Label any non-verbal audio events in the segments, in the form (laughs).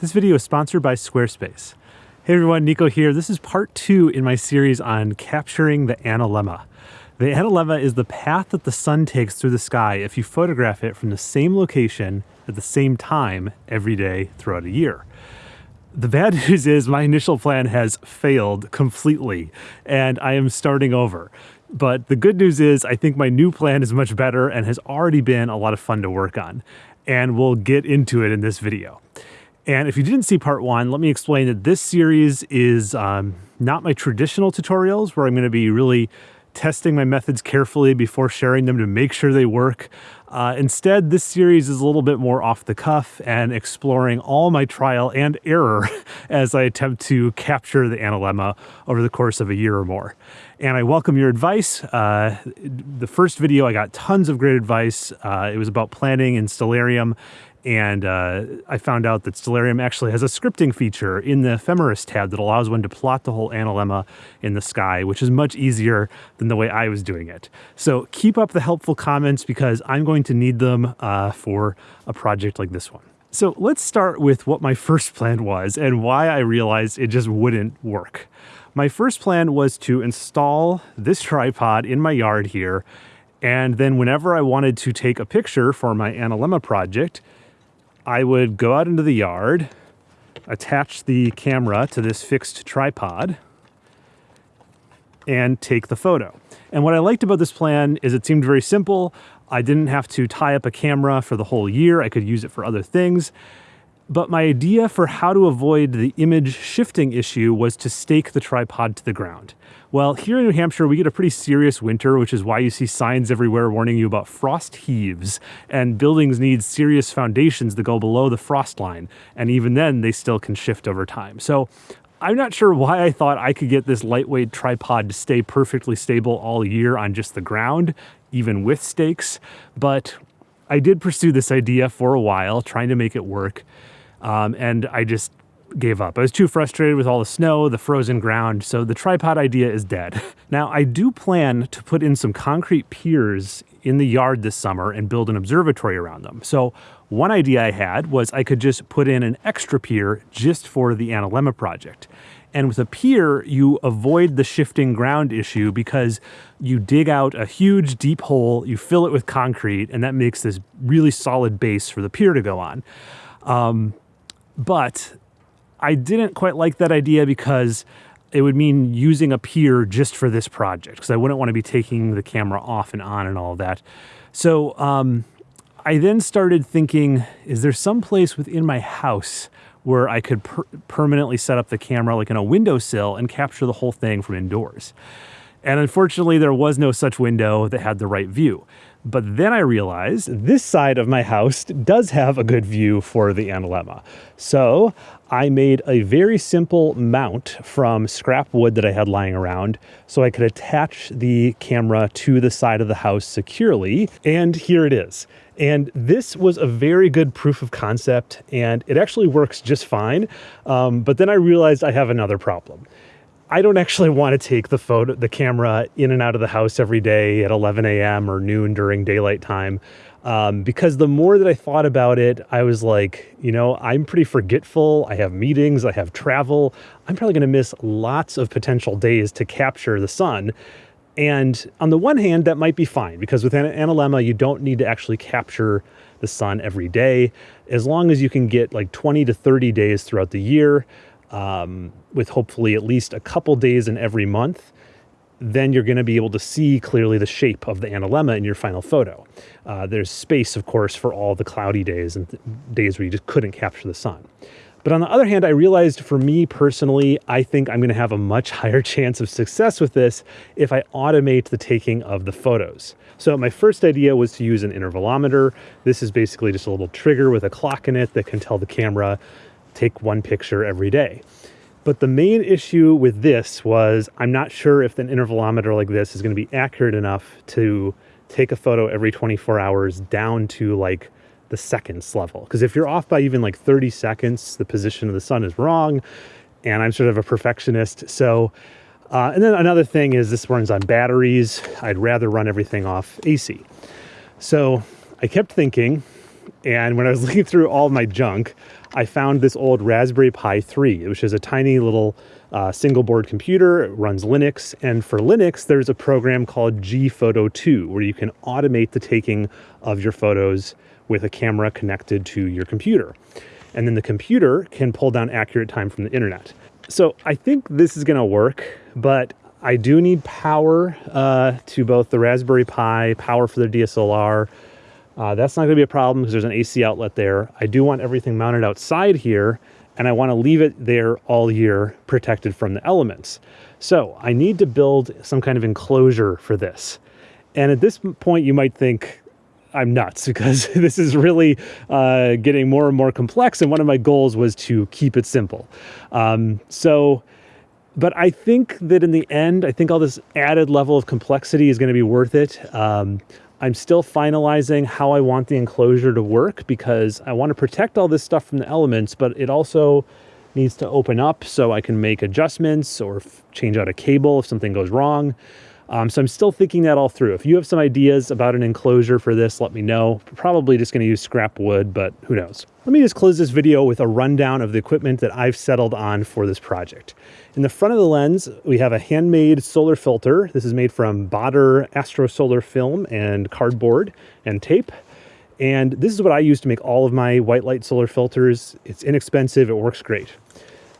This video is sponsored by Squarespace. Hey everyone, Nico here. This is part two in my series on capturing the analemma. The analemma is the path that the sun takes through the sky if you photograph it from the same location at the same time every day throughout a year. The bad (laughs) news is my initial plan has failed completely and I am starting over. But the good news is I think my new plan is much better and has already been a lot of fun to work on. And we'll get into it in this video. And if you didn't see part one, let me explain that this series is um, not my traditional tutorials where I'm going to be really testing my methods carefully before sharing them to make sure they work. Uh, instead, this series is a little bit more off the cuff and exploring all my trial and error (laughs) as I attempt to capture the analemma over the course of a year or more. And I welcome your advice. Uh, the first video, I got tons of great advice. Uh, it was about planning in Stellarium and uh, I found out that Stellarium actually has a scripting feature in the ephemeris tab that allows one to plot the whole analemma in the sky, which is much easier than the way I was doing it. So keep up the helpful comments because I'm going to need them uh, for a project like this one. So let's start with what my (laughs) first plan was and why I realized it just wouldn't work. My first plan was to install this tripod in my yard here and then whenever I wanted to take a picture for my analemma project, I would go out into the yard, attach the camera to this fixed tripod, and take the photo. And what I liked about this plan is it seemed very simple. I didn't have to tie up a camera for the whole year. I could use it for other things. But my idea for how to avoid the image shifting issue was to stake the tripod to the ground. Well, here in New Hampshire, we get a pretty serious winter, which is why you see signs everywhere warning you about frost heaves. And buildings need serious foundations that go below the frost line. And even then, they still can shift over time. So I'm not sure why I thought I could get this lightweight tripod to stay perfectly stable all year on just the ground, even with stakes. But I did pursue this idea for a while, trying to make it work. Um, and I just gave up. I was too frustrated with all the snow, the frozen ground, so the tripod idea is dead. (laughs) Now, I do plan to put in some concrete piers in the yard this summer and build an observatory around them. So one idea I had was I could just put in an extra pier just for the Analemma project. And with a pier, you avoid the shifting ground issue because you dig out a huge deep hole, you fill it with concrete, and that makes this really solid base for the pier to go on. Um, but I didn't quite like that idea because it would mean using a pier just for this project because I wouldn't want to be taking the camera off and on and all that. So um, I then started thinking, is there some place within my house where I could per permanently set up the camera like in a windowsill and capture the whole thing from indoors? And unfortunately, there was no such window that had the right view. But then I realized this side of my house does have a good view for the analemma. So I made a very simple mount from scrap wood that I had lying around so I could attach the camera to the side of the house securely. And here it is. And this was a very good proof of concept and it actually works just fine. Um, but then I realized I have another problem. I don't actually want to take the photo, the camera in and out of the house every day at 11 a.m. or noon during daylight time. Um, because the more that I thought about it, I was like, you know, I'm pretty forgetful. I have meetings, I have travel. I'm probably going to miss lots of potential days to capture the sun. And on the one hand, that might be fine because with an analemma, you don't need to actually capture the sun every day. As long as you can get like 20 to 30 days throughout the year, um, with hopefully at least a couple days in every month, then you're going to be able to see clearly the shape of the analemma in your final photo. Uh, there's space, of course, for all the cloudy days and th days where you just couldn't capture the sun. But on the other hand, I realized for me personally, I think I'm going to have a much (laughs) higher chance of success with this if I automate the taking of the photos. So my first idea was to use an intervalometer. This is basically just a little trigger with a clock in it that can tell the camera take one picture every day. But the main issue with this was I'm not sure if an intervalometer like this is going to be accurate enough to take a photo every 24 hours down to like the seconds level. Because if you're off by even like 30 seconds, the position of the sun is wrong. And I'm sort of a perfectionist. So, uh, and then another thing is this runs on batteries. I'd rather run everything off AC. So I kept thinking, And when I was (laughs) looking through all my junk, I found this old Raspberry Pi 3, which is a tiny little uh, single board computer. It runs Linux. And for Linux, there's a program called Gphoto 2, where you can automate the taking of your photos with a camera connected to your computer. And then the computer can pull down accurate time from the internet. So I think this is going to work, but I do need power uh, to both the Raspberry Pi, power for the DSLR. Uh, that's not going to be a problem because there's an AC outlet there. I do want everything mounted outside here, and I want to leave it there all year protected from the elements. So I need to build some kind of enclosure for this. And at this point, you might think, I'm nuts (laughs) because this is really uh, getting more and more complex. And one of my goals was to keep it simple. Um, so but I think that in the end, I think all this added level of complexity is going to be worth it. Um, I'm still finalizing how I want the enclosure to work because I want to protect all this stuff from the elements, but it also needs to open up so I can make adjustments or change out a cable if something goes wrong. Um, so I'm still thinking that all through. If you have some ideas about an enclosure for this, let me know. Probably just going to use scrap wood, but who knows. Let me just close this video with a rundown of the equipment that I've settled on for this project. In the front of the lens, we have a handmade solar filter. This is made from Baader Astro Solar film and cardboard and tape. And this is what I use to make all of my white light solar filters. It's inexpensive, it works great.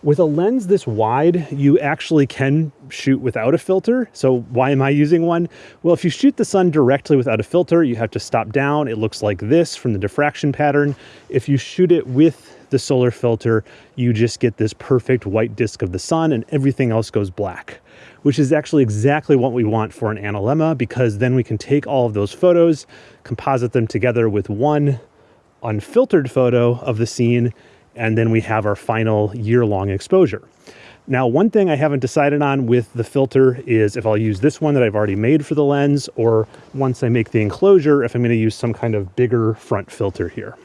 With a lens this wide, you actually can shoot without a filter. So why am I using one? Well, if you shoot the sun directly without a filter, you have to stop down. It looks like this from the diffraction pattern. If you shoot it with the solar filter, you just get this perfect white disk of the sun and everything else goes black, which is actually exactly what we want for an analemma because then we can take all of those photos, composite them together with one unfiltered photo of the scene and then we have our final year-long exposure. Now, one thing I haven't decided on with the filter is if I'll use this one that I've already made for the lens, or once I make the enclosure, if I'm gonna use some kind of bigger front filter here.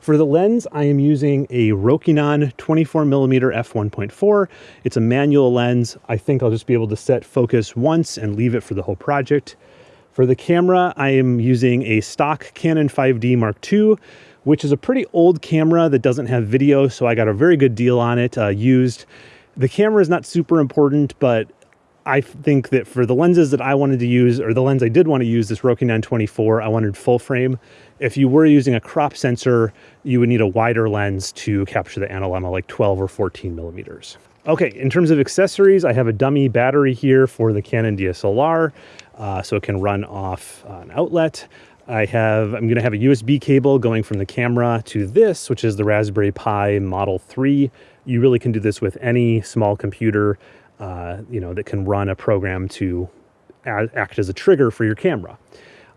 For the lens, I am using a Rokinon 24 millimeter f1.4. It's a manual lens. I think I'll just be able to set focus once and leave it for the whole project. For the camera, I am using a stock Canon 5D Mark II which is a pretty old camera that doesn't have video, so I got a very good deal on it uh, used. The camera is not super important, but I think that for the lenses that I wanted to use, or the lens I did want to use, this Rokinon 24, I wanted full frame. If you were using a crop sensor, you would need a wider lens to capture the analemma, like 12 or 14 millimeters. Okay, in terms of accessories, I have a dummy battery here for the Canon DSLR, uh, so it can run off an outlet. I have, I'm gonna have a USB cable going from the camera to this, which is the Raspberry Pi Model 3. You really can do this with any small computer, uh, you know, that can run a program to act as a trigger for your camera.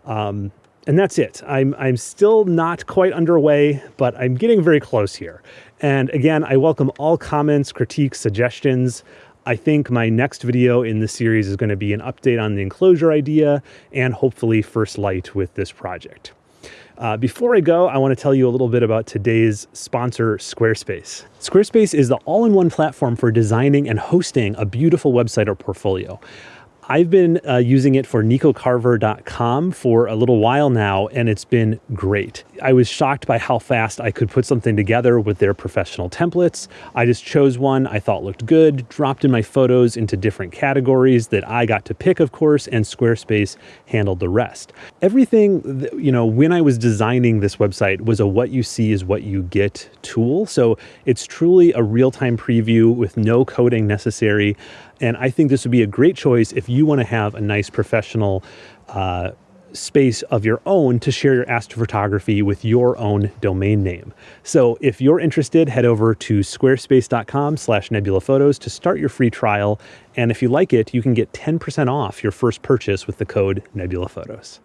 Um, and that's it. I'm, I'm still not quite underway, but I'm getting very close here. And again, I welcome all comments, critiques, suggestions. I think my next video in the series is going to be an update on the enclosure idea and hopefully first light with this project. Uh, before I go, I want to tell you a little bit about today's sponsor, Squarespace. Squarespace is the all-in-one platform for designing and hosting a beautiful website or portfolio. I've been uh, using it for nicocarver.com for a little while now, and it's been great. I was shocked by how fast I could put something together with their professional templates. I just chose one I thought looked good, dropped in my photos into different categories that I got to pick, of course, and Squarespace handled the rest. Everything, you know, when I was designing this website was a what you see is what you get tool. So it's truly a real-time preview with no coding necessary. And I think this would be a great choice if you want to have a nice professional uh, space of your own to share your astrophotography with your own domain name. So if you're interested, head over to squarespace.com slash nebulaphotos to start your free trial. And if you like it, you can get 10% off your first purchase with the code nebulaphotos.